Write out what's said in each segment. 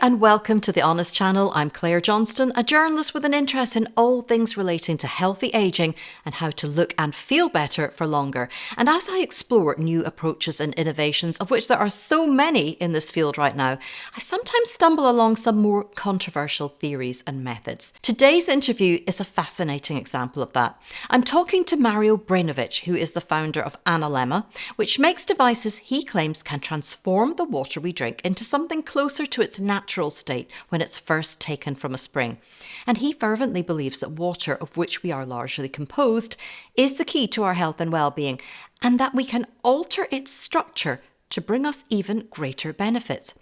and welcome to the Honest Channel. I'm Claire Johnston, a journalist with an interest in all things relating to healthy aging and how to look and feel better for longer. And as I explore new approaches and innovations, of which there are so many in this field right now, I sometimes stumble along some more controversial theories and methods. Today's interview is a fascinating example of that. I'm talking to Mario Brainovich, who is the founder of Analemma, which makes devices he claims can transform the water we drink into something closer to its natural state when it's first taken from a spring. And he fervently believes that water, of which we are largely composed, is the key to our health and well-being, and that we can alter its structure to bring us even greater benefits.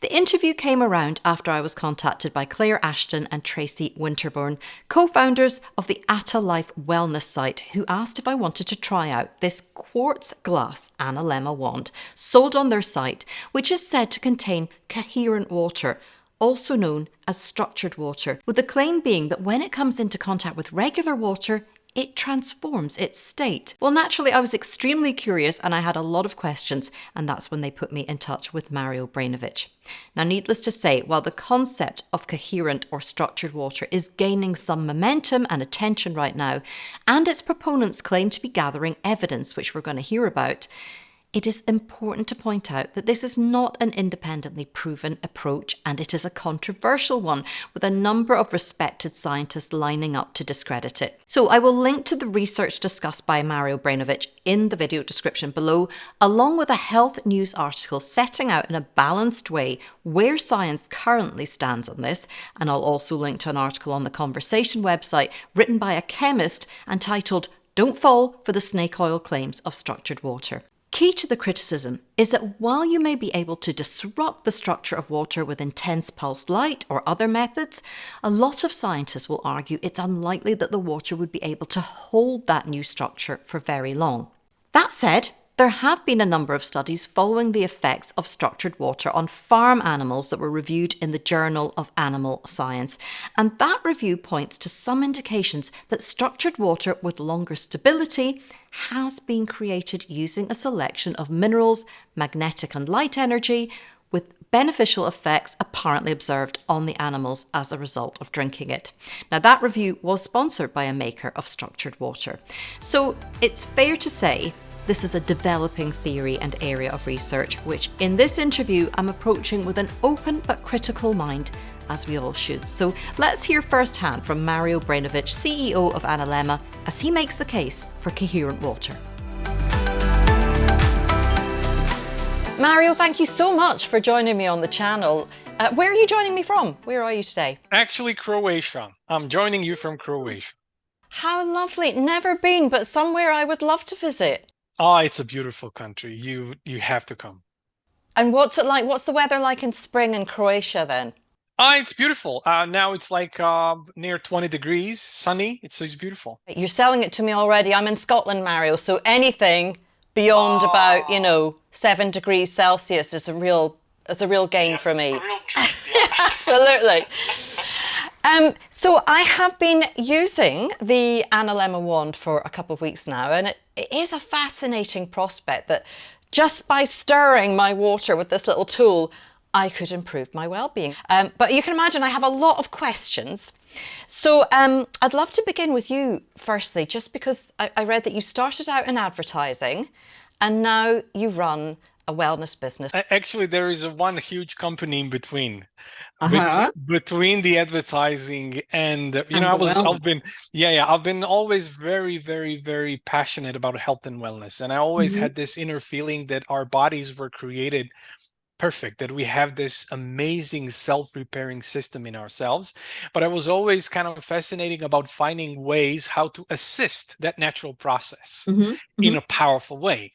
The interview came around after I was contacted by Claire Ashton and Tracy Winterbourne, co founders of the Atta Life Wellness site, who asked if I wanted to try out this quartz glass Analemma wand sold on their site, which is said to contain coherent water. Also known as structured water, with the claim being that when it comes into contact with regular water, it transforms its state. Well, naturally, I was extremely curious and I had a lot of questions, and that's when they put me in touch with Mario Brainovich. Now, needless to say, while the concept of coherent or structured water is gaining some momentum and attention right now, and its proponents claim to be gathering evidence, which we're going to hear about, it is important to point out that this is not an independently proven approach and it is a controversial one with a number of respected scientists lining up to discredit it. So I will link to the research discussed by Mario Brainovich in the video description below, along with a health news article setting out in a balanced way where science currently stands on this. And I'll also link to an article on the Conversation website written by a chemist and titled Don't Fall for the Snake Oil Claims of Structured Water. Key to the criticism is that while you may be able to disrupt the structure of water with intense pulsed light or other methods, a lot of scientists will argue it's unlikely that the water would be able to hold that new structure for very long. That said, there have been a number of studies following the effects of structured water on farm animals that were reviewed in the Journal of Animal Science, and that review points to some indications that structured water with longer stability has been created using a selection of minerals, magnetic and light energy, with beneficial effects apparently observed on the animals as a result of drinking it. Now, that review was sponsored by a maker of structured water. So it's fair to say this is a developing theory and area of research, which in this interview I'm approaching with an open but critical mind, as we all should. So let's hear firsthand from Mario Brainovich, CEO of Analemma, as he makes the case for coherent water. Mario, thank you so much for joining me on the channel. Uh, where are you joining me from? Where are you today? Actually, Croatia. I'm joining you from Croatia. How lovely. Never been, but somewhere I would love to visit. Oh, it's a beautiful country. You you have to come. And what's it like? What's the weather like in spring in Croatia then? Ah, it's beautiful. Uh, now it's like uh, near 20 degrees, sunny. It's, so it's beautiful. You're selling it to me already. I'm in Scotland, Mario. So anything beyond oh. about, you know, seven degrees Celsius is a real, is a real gain yeah, for me. Treat, yeah. Absolutely. Um, so I have been using the Analemma wand for a couple of weeks now, and it, it is a fascinating prospect that just by stirring my water with this little tool, I could improve my well-being. Um, but you can imagine I have a lot of questions. So um, I'd love to begin with you firstly, just because I, I read that you started out in advertising and now you run a wellness business? Actually, there is a one huge company in between, uh -huh. between the advertising and you and know, I was, wellness. I've been, yeah, yeah, I've been always very, very, very passionate about health and wellness, and I always mm -hmm. had this inner feeling that our bodies were created perfect, that we have this amazing self-repairing system in ourselves. But I was always kind of fascinating about finding ways how to assist that natural process mm -hmm. in a powerful way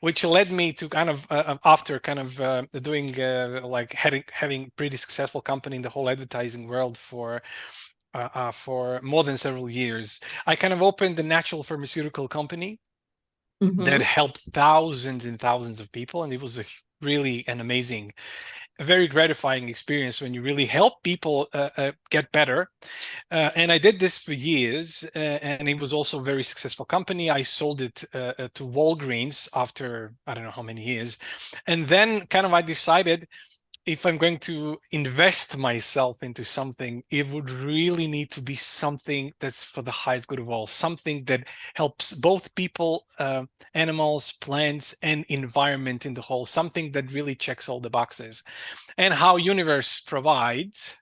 which led me to kind of uh, um, after kind of uh, doing uh, like having having pretty successful company in the whole advertising world for uh, uh, for more than several years i kind of opened the natural pharmaceutical company mm -hmm. that mm-hmm. helped thousands and thousands of people and it was a really an amazing a very gratifying experience when you really help people uh, uh, get better. Uh, and I did this for years, uh, and it was also a very successful company. I sold it uh, uh, to Walgreens after I don't know how many years. And then kind of I decided if I'm going to invest myself into something, it would really need to be something that's for the highest good of all, something that helps both people, uh, animals, plants, and environment in the whole, something that really checks all the boxes. And how Universe provides,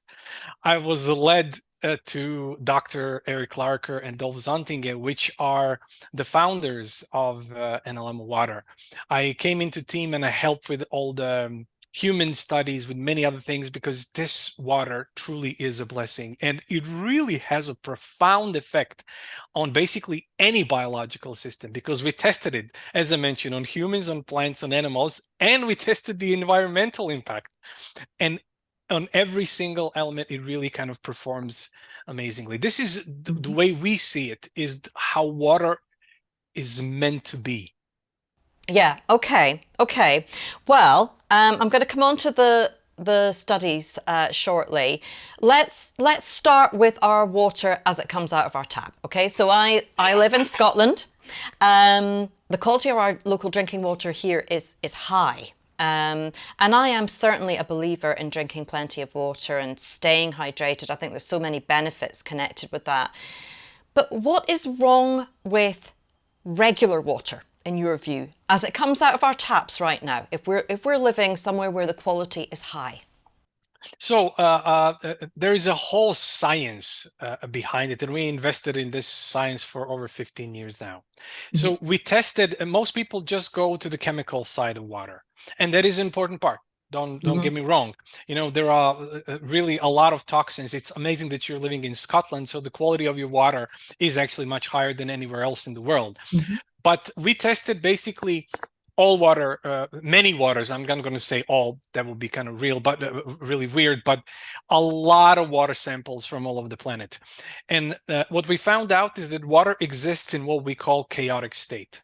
I was led uh, to Dr. Eric Laarakker and Dolf Zantinge, which are the founders of uh, Analemma Water. I came into team and I helped with all the um, human studies, with many other things, because this water truly is a blessing. And it really has a profound effect on basically any biological system, because we tested it, as I mentioned, on humans, on plants, on animals, and we tested the environmental impact. And on every single element, it really kind of performs amazingly. This is the, the mm-hmm. way we see it, is how water is meant to be. Yeah. Okay. Okay. Well, um, I'm going to come on to the the studies uh, shortly. Let's let's start with our water as it comes out of our tap. Okay. So I I live in Scotland. Um, the quality of our local drinking water here is is high. Um, and I am certainly a believer in drinking plenty of water and staying hydrated. I think there's so many benefits connected with that. But what is wrong with regular water? In your view, as it comes out of our taps right now, if we're if we're living somewhere where the quality is high? So uh, uh, there is a whole science uh, behind it, and we invested in this science for over 15 years now. Mm -hmm. So we tested, most people just go to the chemical side of water, and that is an important part. Don't don't mm -hmm. get me wrong. You know there are uh, uh, really a lot of toxins. It's amazing that you're living in Scotland, so the quality of your water is actually much higher than anywhere else in the world. Mm -hmm. But we tested basically all water, uh, many waters. I'm not going to say all, that would be kind of real, but uh, really weird, but a lot of water samples from all over the planet. And uh, what we found out is that water exists in what we call chaotic state.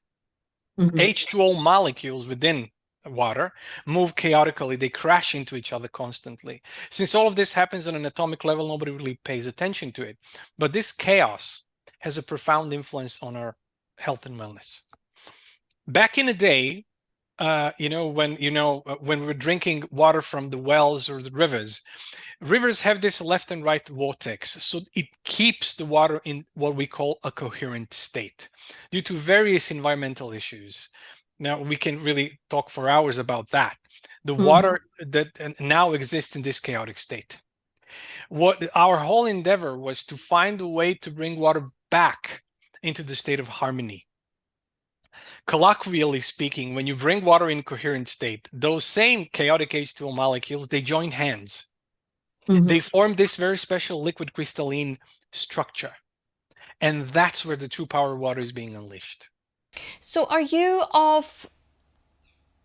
Mm -hmm. H2O molecules within water move chaotically they crash into each other constantly since all of this happens on an atomic level nobody really pays attention to it but this chaos has a profound influence on our health and wellness. Back in the day, uh, you know, when you know uh, when we're drinking water from the wells or the rivers, rivers have this left and right vortex, so it keeps the water in what we call a coherent state due to various environmental issues. Now we can really talk for hours about that. The mm -hmm. water that now exists in this chaotic state. What our whole endeavor was to find a way to bring water back into the state of harmony. Colloquially speaking, when you bring water in coherent state, those same chaotic H2O molecules, they join hands. Mm -hmm. They form this very special liquid crystalline structure. And that's where the true power of water is being unleashed. So are you of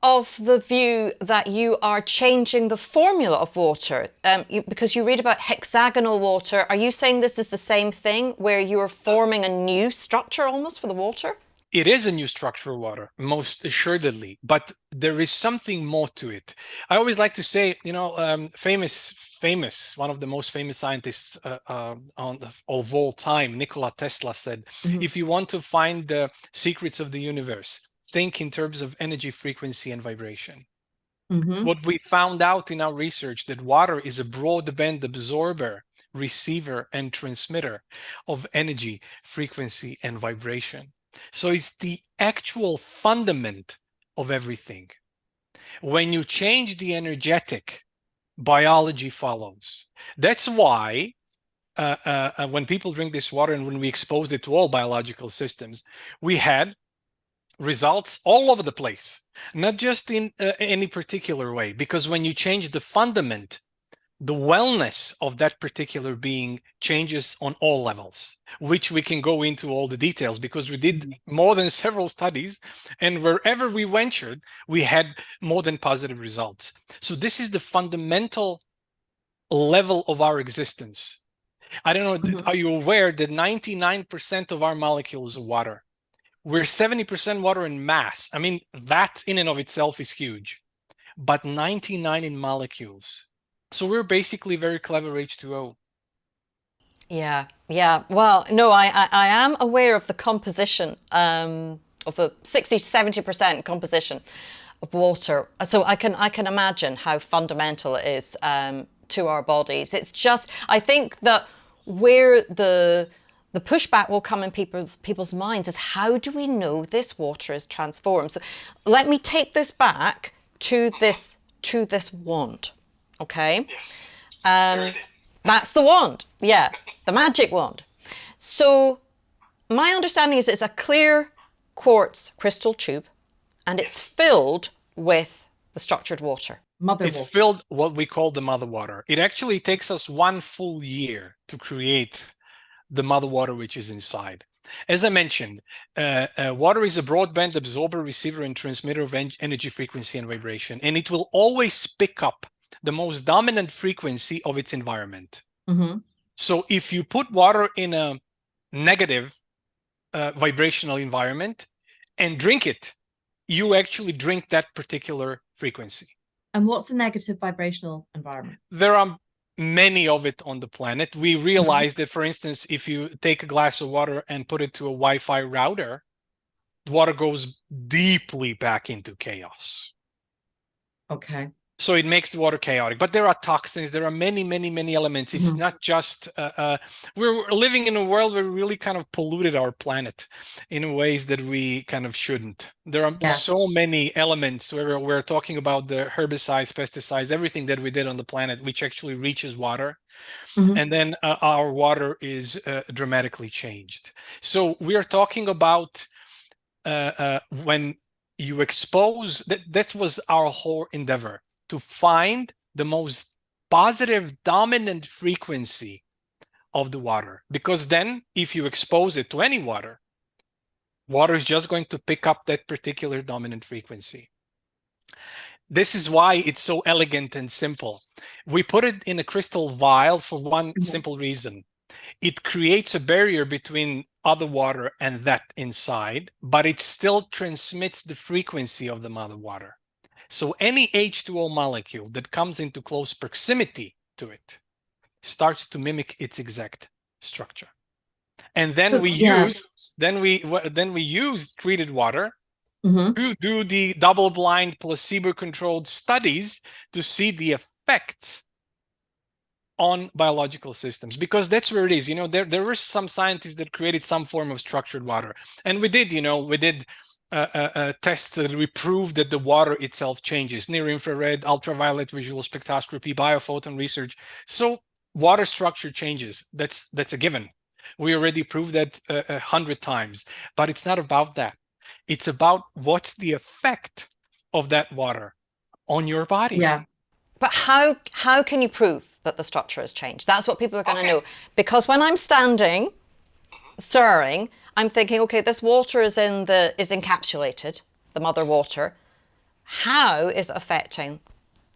of the view that you are changing the formula of water um, you, because you read about hexagonal water. Are you saying this is the same thing where you are forming a new structure almost for the water? It is a new structure of water, most assuredly, but there is something more to it. I always like to say, you know, um, famous, famous, one of the most famous scientists uh, uh, on the, of all time, Nikola Tesla said, mm -hmm. if you want to find the secrets of the universe, think in terms of energy frequency and vibration. Mm -hmm. What we found out in our research that water is a broadband absorber, receiver, and transmitter of energy, frequency, and vibration. So it's the actual fundament of everything. When you change the energetic, biology follows. That's why uh, uh, uh when people drink this water and when we exposed it to all biological systems, we had results all over the place, not just in uh, any particular way, because when you change the fundament, the wellness of that particular being changes on all levels, which we can go into all the details because we did mm-hmm. more than several studies and wherever we ventured, we had more than positive results. So this is the fundamental level of our existence. I don't know, mm -hmm. are you aware that 99% of our molecules are water? we're 70% water in mass. I mean, that in and of itself is huge, but 99 in molecules. So we're basically very clever H2O. Yeah, yeah. Well, no, I, I, I am aware of the composition, um, of the 60 to 70% composition of water. So I can I can imagine how fundamental it is um, to our bodies. It's just I think that where the the pushback will come in people's people's minds is how do we know this water is transformed? So let me take this back to this to this wand. Okay. Yes. Um, that's the wand. Yeah, the magic wand. So my understanding is it's a clear quartz crystal tube and it's filled with the structured water. Mother it's water. filled what we call the mother water. It actually takes us one full year to create the mother water which is inside. As I mentioned, uh, uh, water is a broadband absorber, receiver, and transmitter of en energy frequency and vibration, and it will always pick up the most dominant frequency of its environment. Mm -hmm. So if you put water in a negative uh, vibrational environment and drink it, you actually drink that particular frequency. And what's a negative vibrational environment? There are many of it on the planet. We mm-hmm. realize mm -hmm. that, for instance, if you take a glass of water and put it to a Wi-Fi router, the water goes deeply back into chaos. Okay so it makes the water chaotic. But there are toxins. There are many many many elements. It's mm. not just uh, uh, we're living in a world where we really kind of polluted our planet in ways that we kind of shouldn't. There are yes. so many elements where we're talking about the herbicides pesticides everything that we did on the planet which actually reaches water. Mm -hmm. and then uh, our water is uh, dramatically changed. So we are talking about uh, uh, when you expose that that was our whole endeavor to find the most positive dominant frequency of the water. Because then if you expose it to any water, water is just going to pick up that particular dominant frequency. This is why it's so elegant and simple. We put it in a crystal vial for one mm-hmm. simple reason. It creates a barrier between other water and that inside, but it still transmits the frequency of the mother water. So any H2O molecule that comes into close proximity to it starts to mimic its exact structure. And then we yeah. use then we then we use treated water mm -hmm. to do the double-blind placebo-controlled studies to see the effects on biological systems because that's where it is you know there there were some scientists that created some form of structured water and we did you know we did uh, uh, tests that we prove that the water itself changes, near infrared, ultraviolet visual spectroscopy, biophoton research. So water structure changes. That's that's a given. We already proved that uh, a hundred times, but it's not about that. It's about what's the effect of that water on your body. Yeah. But how how can you prove that the structure has changed? That's what people are going to okay. know. Because when I'm standing, stirring, I'm thinking, okay, this water is in the is encapsulated, the mother water. How is it affecting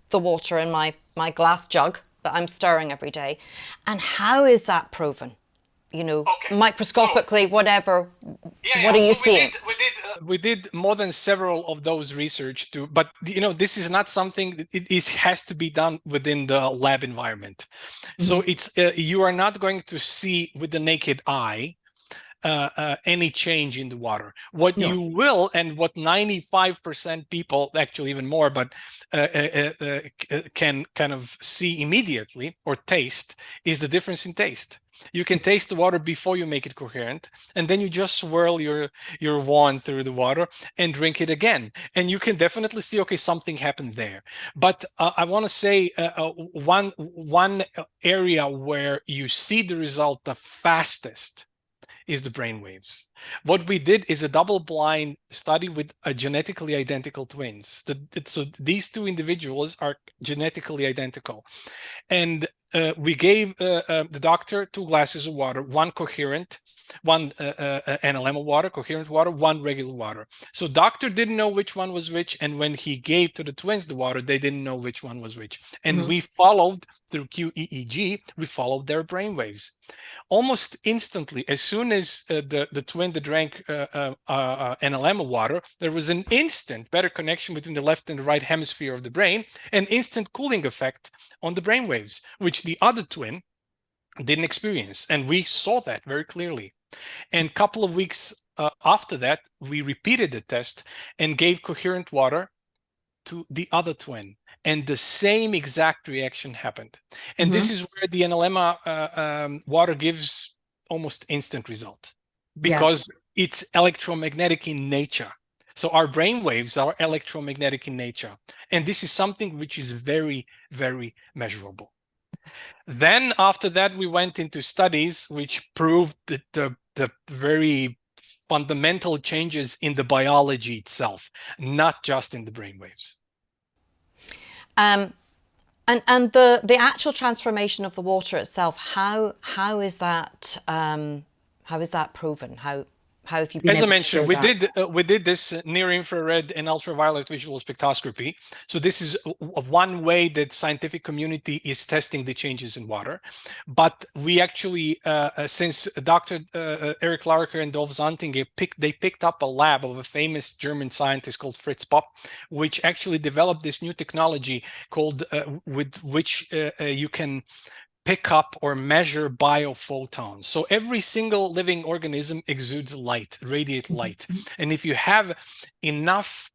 the water in my, my glass jug that I'm stirring every day? And how is that proven? You know, okay. microscopically, so, whatever. Yeah, what yeah. are you so seeing? We did, we did, uh, we did more than several of those research too, but you know, this is not something. It is has to be done within the lab environment. Mm -hmm. So mm-hmm. it's uh, you are not going to see with the naked eye uh, uh, any change in the water. What no. you will, and what 95% people, actually even more, but uh, uh, uh, uh, can kind of see immediately or taste is the difference in taste. You can taste the water before you make it coherent, and then you just swirl your your wand through the water and drink it again. And you can definitely see, okay, something happened there. But I want to say one one area where you see the result the fastest is the brain waves. What we did is a double-blind study with a genetically identical twins. The, so these two individuals are genetically identical. And uh, we gave uh, uh, the doctor two glasses of water, one coherent one uh, uh, uh Analemma water, coherent water, one regular water. So doctor didn't know which one was which. And when he gave to the twins the water, they didn't know which one was which. And mm -hmm. we followed through QEEG, we followed their brain waves. Almost instantly, as soon as uh, the, the twin that drank uh, uh, Analemma water, there was an instant better connection between the left and the right hemisphere of the brain, an instant cooling effect on the brain waves, which the other twin didn't experience. And we saw that very clearly. And a couple of weeks uh, after that, we repeated the test and gave coherent water to the other twin and the same exact reaction happened. And mm -hmm. this mm-hmm. is where the Analemma uh, um, water gives almost instant result because yeah. it's electromagnetic in nature. So our brain waves are electromagnetic in nature. And this is something which is very, very measurable. Then after that, we went into studies which proved that the, the very fundamental changes in the biology itself, not just in the brain waves. Um, and and the the actual transformation of the water itself, how how is that um, how is that proven? How how have you been As I mentioned, we that? did uh, we did this near infrared and ultraviolet visual spectroscopy. So this is one way that scientific community is testing the changes in water. But we actually, uh, uh since Dr. Uh, uh, Eric Laarakker and Dolf Zantinge picked, they picked up a lab of a famous German scientist called Fritz Popp, which actually developed this new technology called uh, with which you can pick up or measure biophotons. So every single living organism exudes light, radiate mm-hmm. light. And if you have enough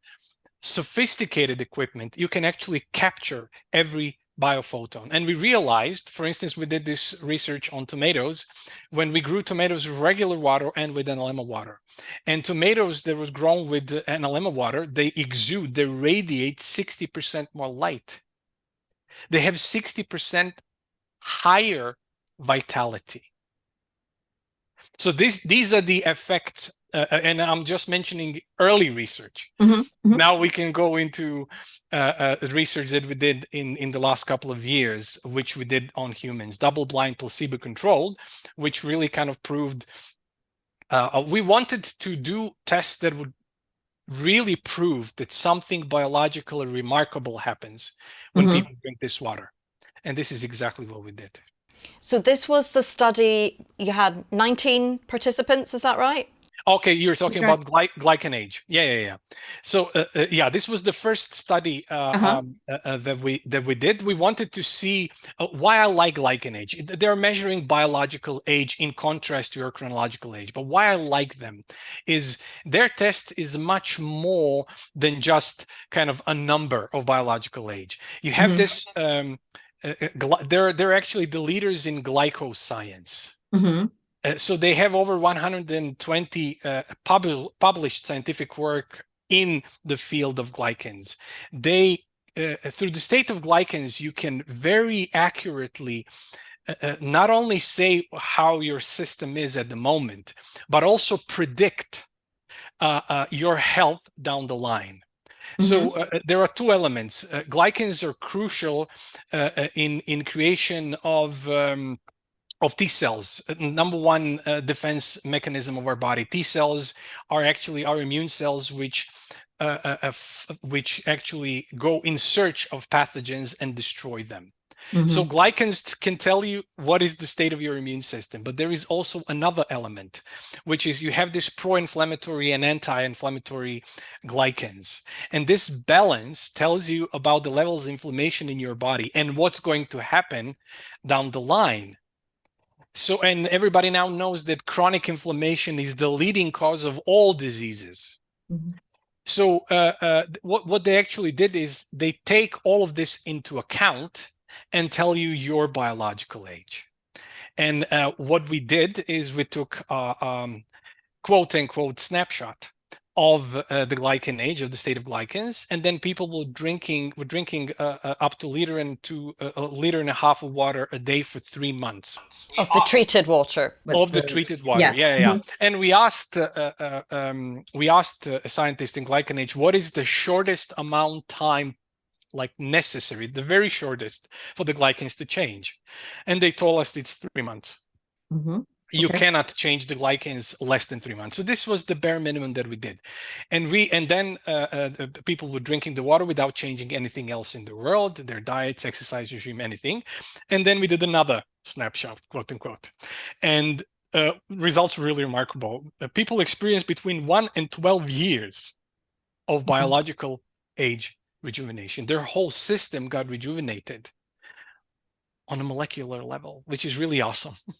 sophisticated equipment, you can actually capture every biophoton. And we realized, for instance, we did this research on tomatoes when we grew tomatoes with regular water and with Analemma water. And tomatoes that was grown with Analemma water, they exude, they radiate 60% more light. They have 60% higher vitality. So this, these are the effects, uh, uh and I'm just mentioning early research. Mm -hmm, mm -hmm. Now we can go into uh, uh, research that we did in, in the last couple of years, which we did on humans, double-blind, placebo-controlled, which really kind of proved, uh, uh, we wanted to do tests that would really prove that something biologically remarkable happens when mm -hmm. people drink this water. And this is exactly what we did. So this was the study, you had 19 participants, is that right? Okay, you're talking okay. about gly GlycanAge. Yeah, yeah, yeah. So, uh, uh, yeah, this was the first study uh, uh -huh. um, uh, uh, that we that we did. We wanted to see why I like GlycanAge. They're measuring biological age in contrast to your chronological age. But why I like them is their test is much more than just kind of a number of biological age. You have mm -hmm. this um, uh, uh they're they're actually the leaders in glycoscience. Mm -hmm. uh, so they have over 120 uh, pub published scientific work in the field of glycans. They uh, through the state of glycans, you can very accurately uh, not only say how your system is at the moment, but also predict your health down the line. So mm-hmm. uh, uh, there are two elements. Uh, glycans are crucial uh, uh, in in creation of um, of T cells. Uh, number one defense mechanism of our body. T cells are actually our immune cells, which which actually go in search of pathogens and destroy them. Mm -hmm. So mm-hmm. glycans can tell you what is the state of your immune system, but there is also another element, which is you have this pro-inflammatory and anti-inflammatory glycans. And this balance tells you about the levels of inflammation in your body and what's going to happen down the line. So, and everybody now knows that chronic inflammation is the leading cause of all diseases. Mm -hmm. So uh, uh, what, what they actually did is they take all of this into account and tell you your biological age. And uh, what we did is we took uh, um, quote unquote snapshot of uh, the glycan age of the state of glycans and then people were drinking were drinking uh, uh, up to liter and to uh, a liter and a half of water a day for three months of the treated water of the, the, treated water yeah yeah, yeah. Mm -hmm. and we asked uh, uh, um, we asked a scientist in GlycanAge what is the shortest amount time like necessary, the very shortest for the glycans to change. And they told us it's three months. Mm -hmm. You cannot change the glycans less than three months. So this was the bare minimum that we did. And we and then uh, uh, people were drinking the water without changing anything else in the world, their diets, exercise regime, anything. And then we did another snapshot, quote unquote. And uh, results really remarkable. Uh, people experience between one and 12 years of mm -hmm. biological age rejuvenation. Their whole system got rejuvenated on a molecular level, which is really awesome.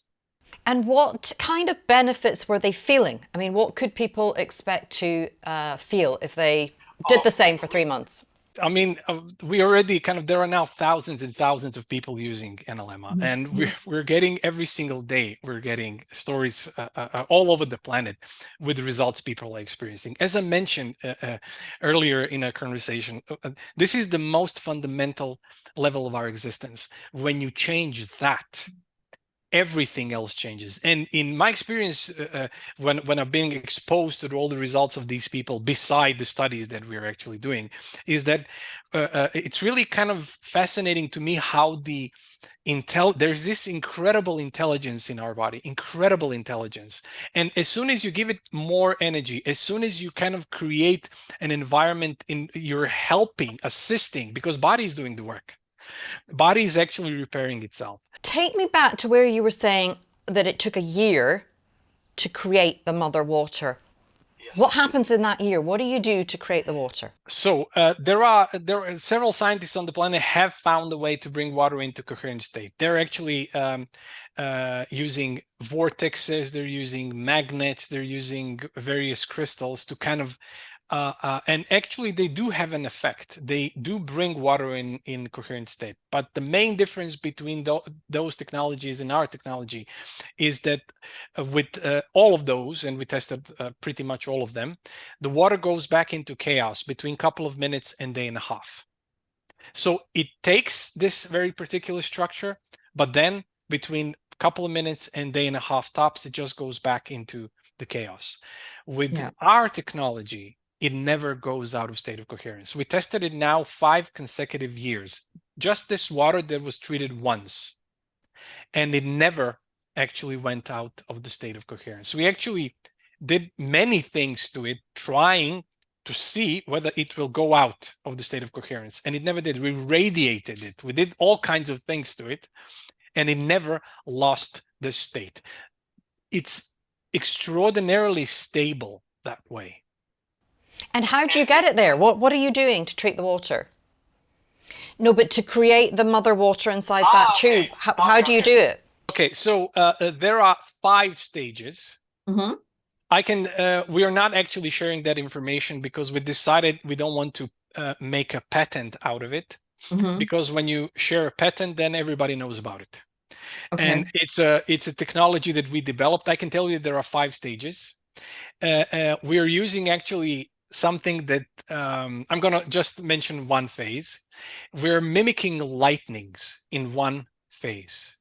And what kind of benefits were they feeling? I mean, what could people expect to uh, feel if they did the same for three months? I mean, uh, we already kind of there are now thousands and thousands of people using Analemma, mm -hmm. and we're mm-hmm. we're getting every single day we're getting stories uh, uh, uh, all over the planet with the results people are experiencing. As I mentioned uh, uh earlier in our conversation, this is the most fundamental level of our existence. When you change that, everything else changes. And in my experience, uh, uh, when, when I've been exposed to all the results of these people beside the studies that we're actually doing, is that uh, uh, it's really kind of fascinating to me how the intel there's this incredible intelligence in our body incredible intelligence and as soon as you give it more energy as soon as you kind of create an environment in you're helping assisting because body is doing the work body is actually repairing itself take me back to where you were saying that it took a year to create the mother water. Yes. What happens in that year? What do you do to create the water? So uh, there are there are several scientists on the planet have found a way to bring water into coherent state. They're actually um, uh, using vortexes, they're using magnets, they're using various crystals to kind of uh, uh, and actually they do have an effect. They do bring water in, in coherent state. But the main difference between those technologies and our technology is that uh, with uh, all of those, and we tested uh, pretty much all of them, the water goes back into chaos between a couple of minutes and day and a half. So it takes this very particular structure, but then between a couple of minutes and day and a half tops, it just goes back into the chaos. With yeah. our technology, it never goes out of state of coherence. We tested it now five consecutive years, just this water that was treated once, and it never actually went out of the state of coherence. We actually did many things to it, trying to see whether it will go out of the state of coherence, and it never did. We radiated it. We did all kinds of things to it, and it never lost the state. It's extraordinarily stable that way. And how do you get it there? What, what are you doing to treat the water? No, but to create the mother water inside that ah, tube, how, how do you do it? Okay, so uh, uh, there are five stages. Mm -hmm. I can, uh, we are not actually sharing that information because we decided we don't want to uh, make a patent out of it. Mm -hmm. Because when you share a patent, then everybody knows about it. Okay. And it's a, it's a technology that we developed. I can tell you there are five stages. Uh, uh, we are using actually something that um, I'm going to just mention one phase. We're mimicking lightnings in one phase.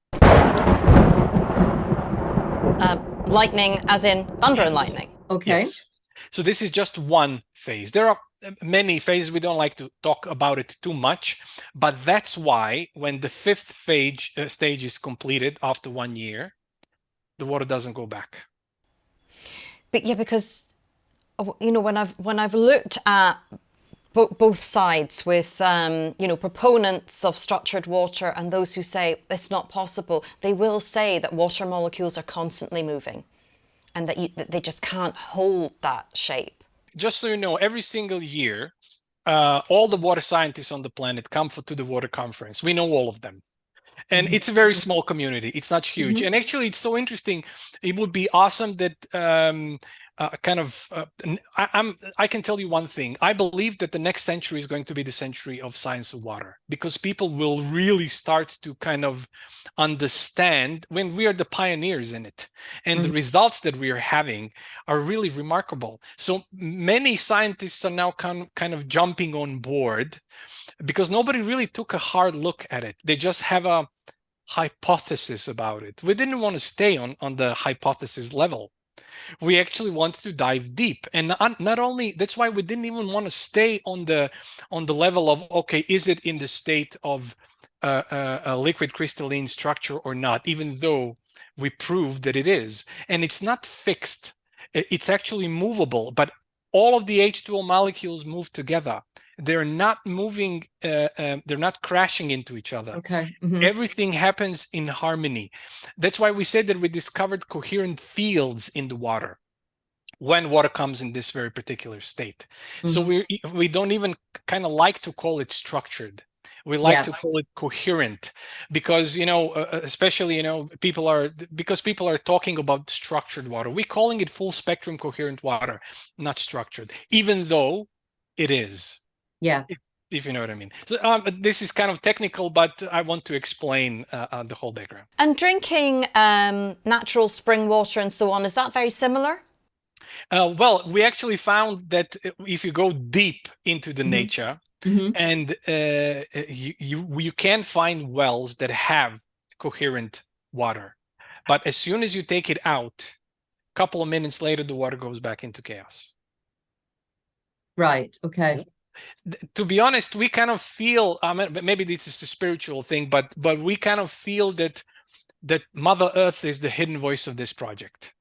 Uh, lightning as in thunder yes. and lightning. Okay. Yes. So this is just one phase. There are uh, many phases. We don't like to talk about it too much, but that's why when the fifth phase, uh, stage is completed after one year, the water doesn't go back. But yeah, because you know, when I've when I've looked at both sides with, um, you know, proponents of structured water and those who say it's not possible, they will say that water molecules are constantly moving and that, you, that they just can't hold that shape. Just so you know, every single year, uh, all the water scientists on the planet come for, to the water conference. We know all of them. And mm-hmm. it's a very small community. It's not huge. Mm -hmm. And actually, it's so interesting. It would be awesome that um, uh, kind of uh, I, am I can tell you one thing. I believe that the next century is going to be the century of science of water because people will really start to kind of understand when we are the pioneers in it and mm -hmm. the results that we are having are really remarkable. So many scientists are now kind, kind of jumping on board because nobody really took a hard look at it. They just have a hypothesis about it. We didn't want to stay on on the hypothesis level we actually wanted to dive deep. And not, not only that's why we didn't even want to stay on the on the level of okay is it in the state of uh, uh, a liquid crystalline structure or not even though we proved that it is. And it's not fixed. It's actually movable but all of the H2O molecules move together they're not moving uh, uh, they're not crashing into each other okay mm -hmm. everything happens in harmony that's why we said that we discovered coherent fields in the water when water comes in this very particular state mm -hmm. so we we don't even kind of like to call it structured we like yeah. to call it coherent because you know uh, uh, especially you know people are because people are talking about structured water we're calling it full spectrum coherent water not structured even though it is yeah. It, if you know what I mean. So um, this is kind of technical, but I want to explain uh, uh, the whole background. And drinking um, natural spring water and so on, is that very similar? Uh, well, we actually found that if you go deep into the mm -hmm. nature mm -hmm. and uh, you, you, you can find wells that have coherent water, but as soon as you take it out, a couple of minutes later, the water goes back into chaos. Right. Okay to be honest, we kind of feel, I mean, maybe this is a spiritual thing, but but we kind of feel that that Mother Earth is the hidden voice of this project.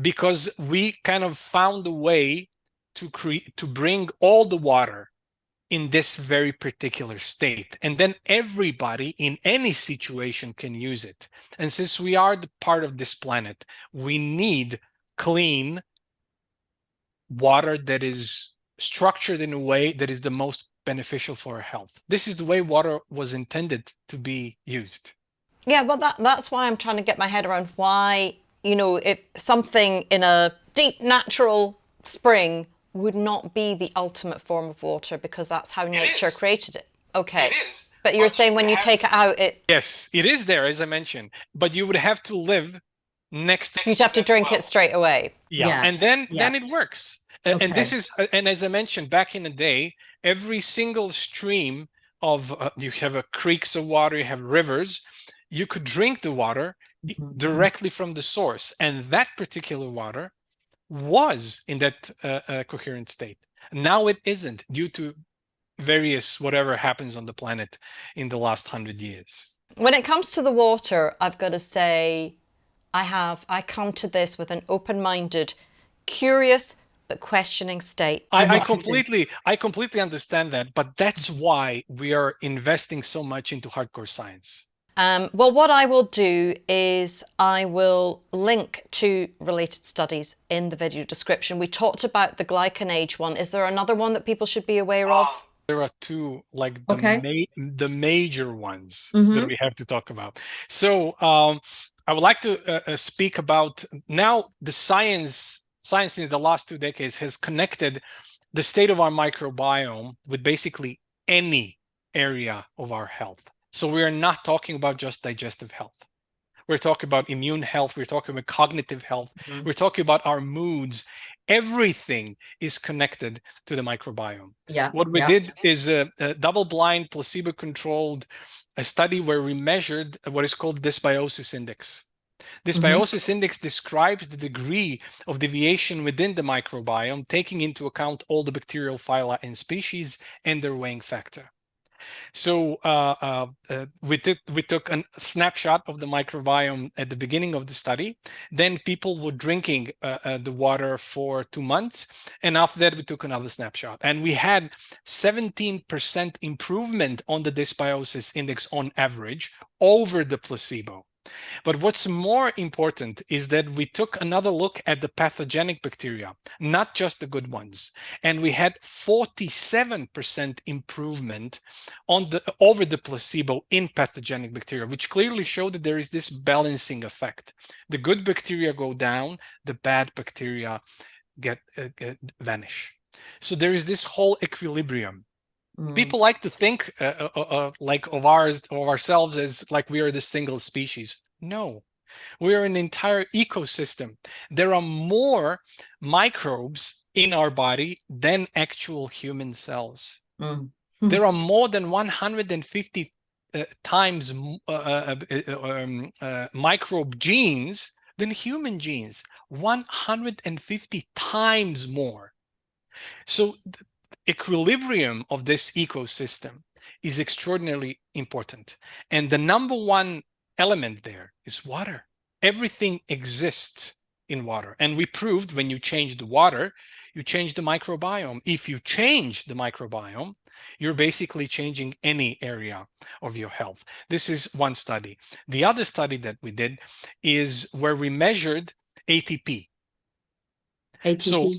Because we kind of found a way to create to bring all the water in this very particular state and then everybody in any situation can use it. And since we are the part of this planet we need clean water that is structured in a way that is the most beneficial for our health. This is the way water was intended to be used. Yeah, well, that, that's why I'm trying to get my head around why, you know, if something in a deep natural spring would not be the ultimate form of water because that's how nature created it. Okay. It is. But you're but saying when you take it out, it... Yes, it is there, as I mentioned. But you would have to live next... You'd have to drink well. it straight away. Yeah, yeah. and then, yeah. then it works. Okay. And this is, uh, and as I mentioned back in the day, every single stream of, uh, you have a creeks of water, you have rivers, you could drink the water mm -hmm. directly from the source. And that particular water was in that uh, uh, coherent state. Now it isn't due to various whatever happens on the planet in the last hundred years. When it comes to the water, I've got to say, I have, I come to this with an open-minded, curious, but questioning state. I, I completely, I completely understand that, but that's why we are investing so much into hardcore science. Um, well, what I will do is I will link to related studies in the video description. We talked about the GlycanAge one. Is there another one that people should be aware of? Ah, there are two, like the, okay. ma the major ones mm -hmm. that we have to talk about. So um, I would like to uh, uh, speak about now the science science in the last two decades has connected the state of our microbiome with basically any area of our health. So we are not talking about just digestive health. We're talking about immune health. We're talking about cognitive health. Mm -hmm. We're talking about our moods. Everything is connected to the microbiome. Yeah. What we yeah. did is a, a double-blind, placebo-controlled study where we measured what is called dysbiosis index. This mm -hmm. biosis index describes the degree of deviation within the microbiome, taking into account all the bacterial phyla and species and their weighing factor. So uh, uh, uh, we, took, we took a snapshot of the microbiome at the beginning of the study. Then people were drinking uh, uh, the water for two months. And after that, we took another snapshot. And we had 17% improvement on the dysbiosis index on average over the placebo. But what's more important is that we took another look at the pathogenic bacteria, not just the good ones. And we had 47% improvement on the over the placebo in pathogenic bacteria, which clearly showed that there is this balancing effect. The good bacteria go down, the bad bacteria get, uh, get vanish. So there is this whole equilibrium. Mm. People like to think uh, uh, uh, like of ours of ourselves as like we are the single species. No, we are an entire ecosystem. There are more microbes in our body than actual human cells. Mm. There are more than 150 uh, times uh, uh, um, microbe genes than human genes. 150 times more. So equilibrium of this ecosystem is extraordinarily important. And the number one element there is water. Everything exists in water. And we proved when you change the water, you change the microbiome. If you change the microbiome, you're basically changing any area of your health. This is one study. The other study that we did is where we measured ATP. ATP? So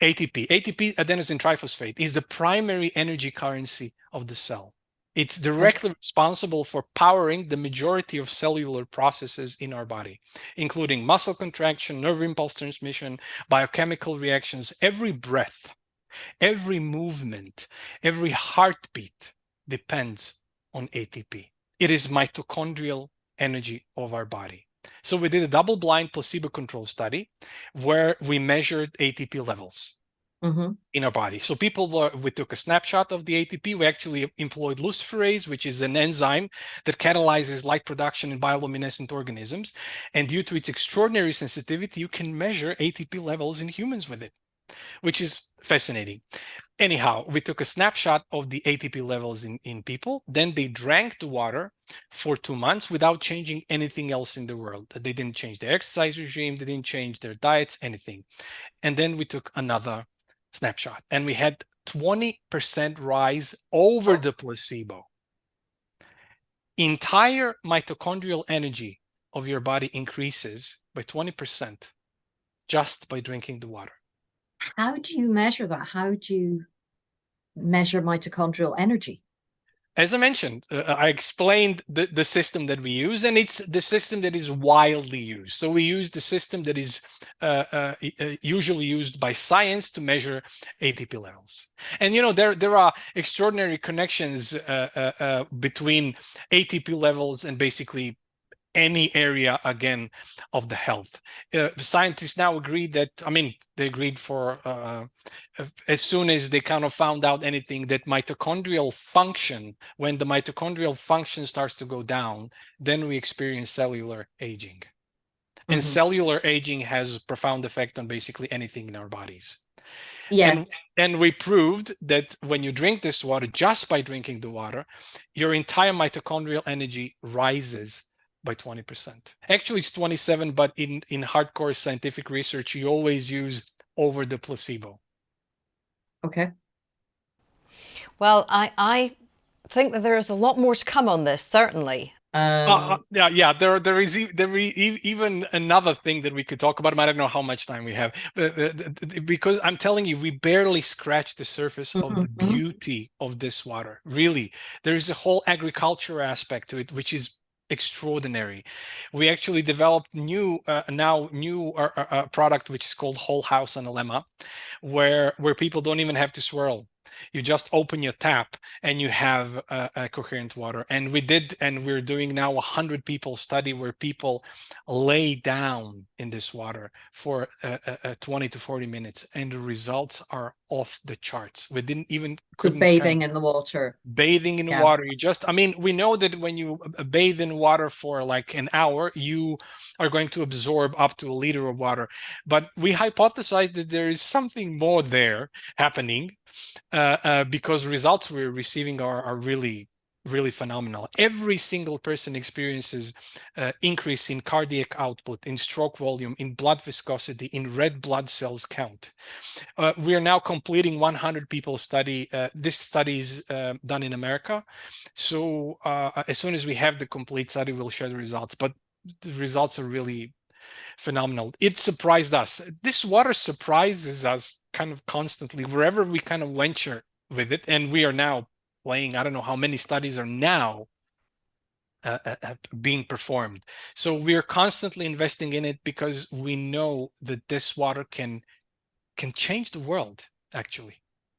ATP, ATP adenosine triphosphate is the primary energy currency of the cell. It's directly responsible for powering the majority of cellular processes in our body, including muscle contraction, nerve impulse transmission, biochemical reactions. Every breath Every movement, every heartbeat depends on ATP. It is mitochondrial energy of our body. So we did a double-blind placebo-controlled study where we measured ATP levels mm -hmm. in our body. So people were, we took a snapshot of the ATP. We actually employed luciferase, which is an enzyme that catalyzes light production in bioluminescent organisms. And due to its extraordinary sensitivity, you can measure ATP levels in humans with it, which is fascinating. Anyhow, we took a snapshot of the ATP levels in, in people. Then they drank the water for two months without changing anything else in the world. They didn't change their exercise regime. They didn't change their diets, anything. And then we took another snapshot and we had 20% rise over the placebo. Entire mitochondrial energy of your body increases by 20% just by drinking the water. How do you measure that? How do you measure mitochondrial energy? As I mentioned, uh, I explained the, the system that we use, and it's the system that is widely used. So we use the system that is uh, uh, uh usually used by science to measure ATP levels. And you know, there there are extraordinary connections uh, uh, between ATP levels and basically any area again of the health. Uh, scientists now agree that, I mean, they agreed for uh, as soon as they kind of found out anything that mitochondrial function, when the mitochondrial function starts to go down, then we experience cellular aging. Mm -hmm. And cellular aging has a profound effect on basically anything in our bodies. Yes. And, and, we proved that when you drink this water, just by drinking the water, your entire mitochondrial energy rises by 20%. Actually, it's 27, but in, in hardcore scientific research, you always use over the placebo. Okay. Well, I, I think that there is a lot more to come on this, certainly. Um, uh, uh yeah, yeah. There, there is there is even another thing that we could talk about. I don't know how much time we have, but, uh, because I'm telling you, we barely scratched the surface mm -hmm. of the mm-hmm. beauty of this water. Really, there is a whole agriculture aspect to it, which is extraordinary. We actually developed new uh, now new uh, uh, uh, product which is called Whole House Analemma, where where people don't even have to swirl you just open your tap and you have a, a coherent water. And we did and we're doing now a hundred people study where people lay down in this water for uh, uh, 20 to 40 minutes and the results are off the charts. We didn't even so bathing in the water. bathing in yeah. water. You just i mean we know that when you uh, bathe in water for like an hour you are going to absorb up to a liter of water. But we hypothesized that there is something more there happening uh, uh, because results we're receiving are, are really really phenomenal. Every single person experiences uh, increase in cardiac output, in stroke volume, in blood viscosity, in red blood cells count. Uh, we are now completing 100 people study. Uh, this study is uh, done in America. So uh, as soon as we have the complete study, we'll share the results. But the results are really phenomenal. It surprised us. This water surprises us kind of constantly wherever we kind of venture with it. And we are now playing, I don't know how many studies are now uh, uh, uh being performed. So we are constantly investing in it because we know that this water can can change the world actually.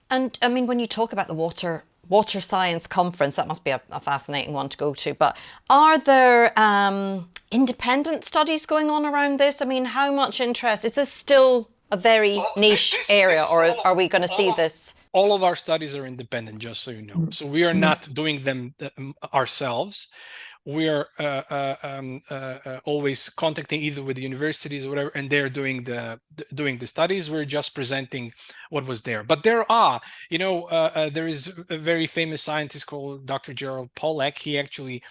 And I mean, when you talk about the water water science conference, that must be a, a fascinating one to go to. But are there um, independent studies going on around this? I mean, how much interest? Is this still a very well, niche this, area this, or are we going to see this? All of our studies are independent, just so you know. So we are not doing them um, ourselves we are uh, uh, um, uh, uh, always contacting either with the universities or whatever, and they're doing the, the, doing the studies. We're just presenting what was there. But there are, you know, uh, uh, there is a very famous scientist called Dr. Gerald Pollack. He actually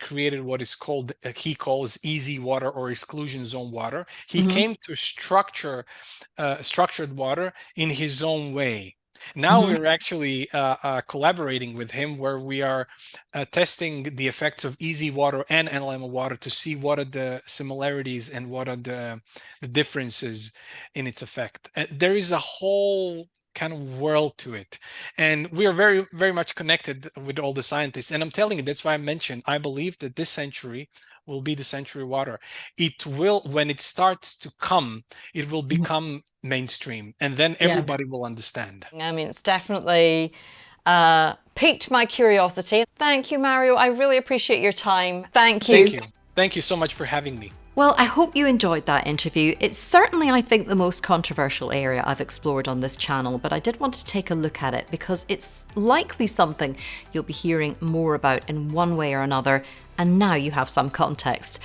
created what is called he calls EZ water or exclusion zone water. He mm -hmm. came to structure structured water in his own way. Now mm -hmm. we're actually uh, uh, collaborating with him where we are uh, testing the effects of EZ water and Analemma water to see what are the similarities and what are the, the differences in its effect. there is a whole kind of world to it and we are very very much connected with all the scientists and i'm telling you that's why i mentioned i believe that this century will be the century water. It will, when it starts to come, it will mm-hmm. become mainstream and then everybody yeah. will understand. I mean, it's definitely uh, piqued my curiosity. Thank you, Mario. I really appreciate your time. Thank you. Thank you. Thank you so much for having me. Well, I hope you enjoyed that interview. It's certainly, I think, the most controversial area I've explored on this channel, but I did want to take a look at it because it's likely something you'll be hearing more about in one way or another, and now you have some context.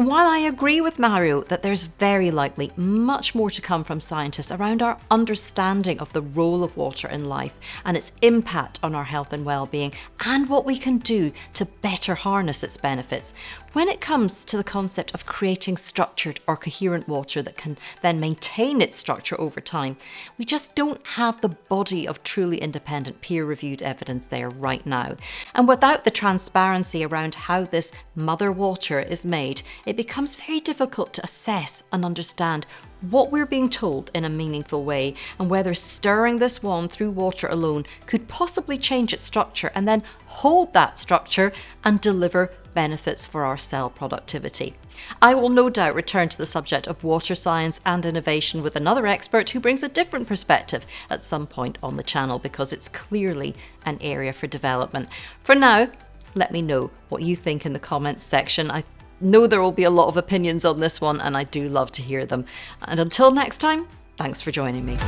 While I agree with Mario that there's very likely much more to come from scientists around our understanding of the role of water in life and its impact on our health and well-being and what we can do to better harness its benefits, when it comes to the concept of creating structured or coherent water that can then maintain its structure over time, we just don't have the body of truly independent peer-reviewed evidence there right now. And without the transparency around how this mother water is made, it becomes very difficult to assess and understand what we're being told in a meaningful way and whether stirring this wand through water alone could possibly change its structure and then hold that structure and deliver benefits for our cell productivity. I will no doubt return to the subject of water science and innovation with another expert who brings a different perspective at some point on the channel because it's clearly an area for development. For now, let me know what you think in the comments section. I know there will be a lot of opinions on this one and I do love to hear them. And until next time, thanks for joining me.